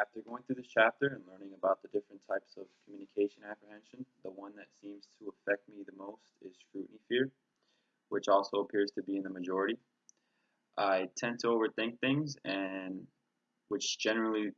After going through this chapter and learning about the different types of communication apprehension, the one that seems to affect me the most is scrutiny fear, which also appears to be in the majority. I tend to overthink things and which generally